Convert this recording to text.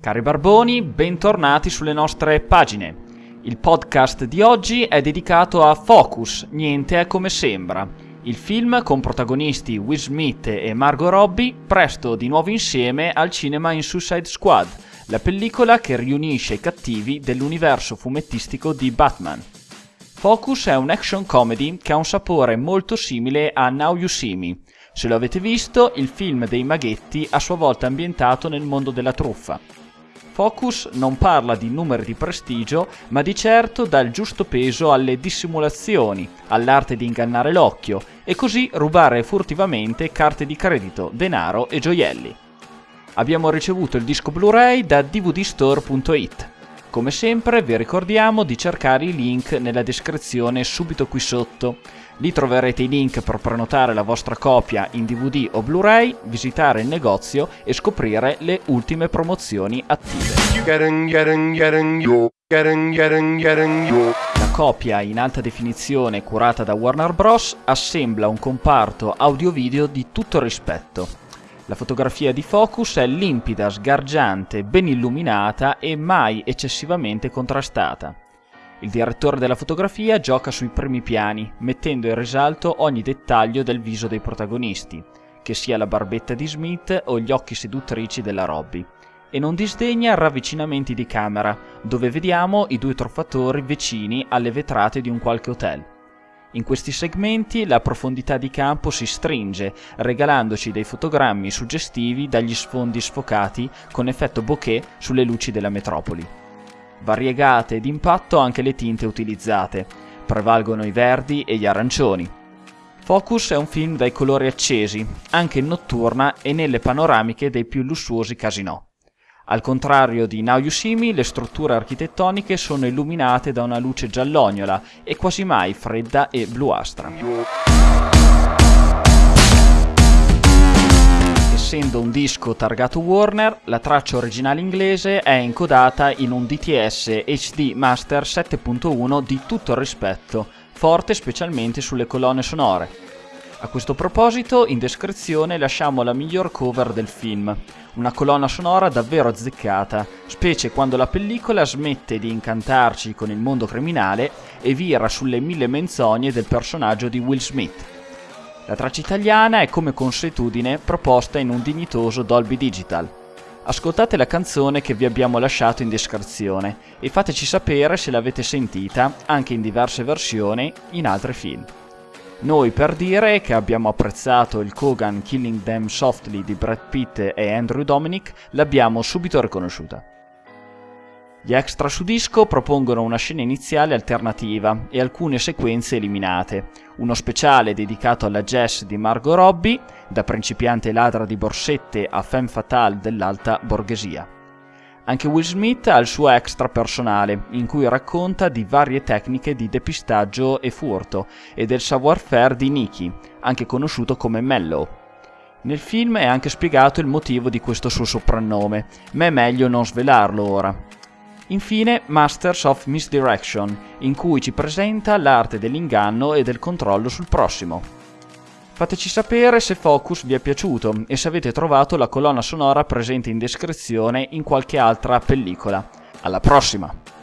Cari barboni, bentornati sulle nostre pagine. Il podcast di oggi è dedicato a Focus, niente è come sembra. Il film con protagonisti Will Smith e Margot Robbie, presto di nuovo insieme al cinema in Suicide Squad, la pellicola che riunisce i cattivi dell'universo fumettistico di Batman. Focus è un action comedy che ha un sapore molto simile a Now You See Me. Se lo avete visto, il film dei maghetti a sua volta ambientato nel mondo della truffa. Focus non parla di numeri di prestigio, ma di certo dà il giusto peso alle dissimulazioni, all'arte di ingannare l'occhio e così rubare furtivamente carte di credito, denaro e gioielli. Abbiamo ricevuto il disco Blu-ray da dvdstore.it. Come sempre vi ricordiamo di cercare i link nella descrizione subito qui sotto. Lì troverete i link per prenotare la vostra copia in DVD o Blu-ray, visitare il negozio e scoprire le ultime promozioni attive. La copia in alta definizione curata da Warner Bros. assembla un comparto audio-video di tutto rispetto. La fotografia di Focus è limpida, sgargiante, ben illuminata e mai eccessivamente contrastata. Il direttore della fotografia gioca sui primi piani, mettendo in risalto ogni dettaglio del viso dei protagonisti, che sia la barbetta di Smith o gli occhi seduttrici della Robbie, e non disdegna ravvicinamenti di camera, dove vediamo i due truffatori vicini alle vetrate di un qualche hotel. In questi segmenti la profondità di campo si stringe, regalandoci dei fotogrammi suggestivi dagli sfondi sfocati con effetto bokeh sulle luci della metropoli. Variegate ed impatto anche le tinte utilizzate, prevalgono i verdi e gli arancioni. Focus è un film dai colori accesi, anche in notturna e nelle panoramiche dei più lussuosi casinò. Al contrario di Now You See Me, le strutture architettoniche sono illuminate da una luce giallognola e quasi mai fredda e bluastra. Essendo un disco targato Warner, la traccia originale inglese è incodata in un DTS HD Master 7.1 di tutto rispetto, forte specialmente sulle colonne sonore. A questo proposito, in descrizione lasciamo la miglior cover del film, una colonna sonora davvero azzeccata, specie quando la pellicola smette di incantarci con il mondo criminale e vira sulle mille menzogne del personaggio di Will Smith. La traccia italiana è come consuetudine proposta in un dignitoso Dolby Digital. Ascoltate la canzone che vi abbiamo lasciato in descrizione e fateci sapere se l'avete sentita anche in diverse versioni in altri film. Noi per dire che abbiamo apprezzato il Kogan Killing Them Softly di Brad Pitt e Andrew Dominic l'abbiamo subito riconosciuta. Gli extra su disco propongono una scena iniziale alternativa e alcune sequenze eliminate, uno speciale dedicato alla jazz di Margot Robbie, da principiante ladra di borsette a femme fatale dell'alta borghesia. Anche Will Smith ha il suo extra personale, in cui racconta di varie tecniche di depistaggio e furto e del savoir-faire di Nicky, anche conosciuto come Mellow. Nel film è anche spiegato il motivo di questo suo soprannome, ma è meglio non svelarlo ora. Infine Masters of Misdirection, in cui ci presenta l'arte dell'inganno e del controllo sul prossimo. Fateci sapere se Focus vi è piaciuto e se avete trovato la colonna sonora presente in descrizione in qualche altra pellicola. Alla prossima!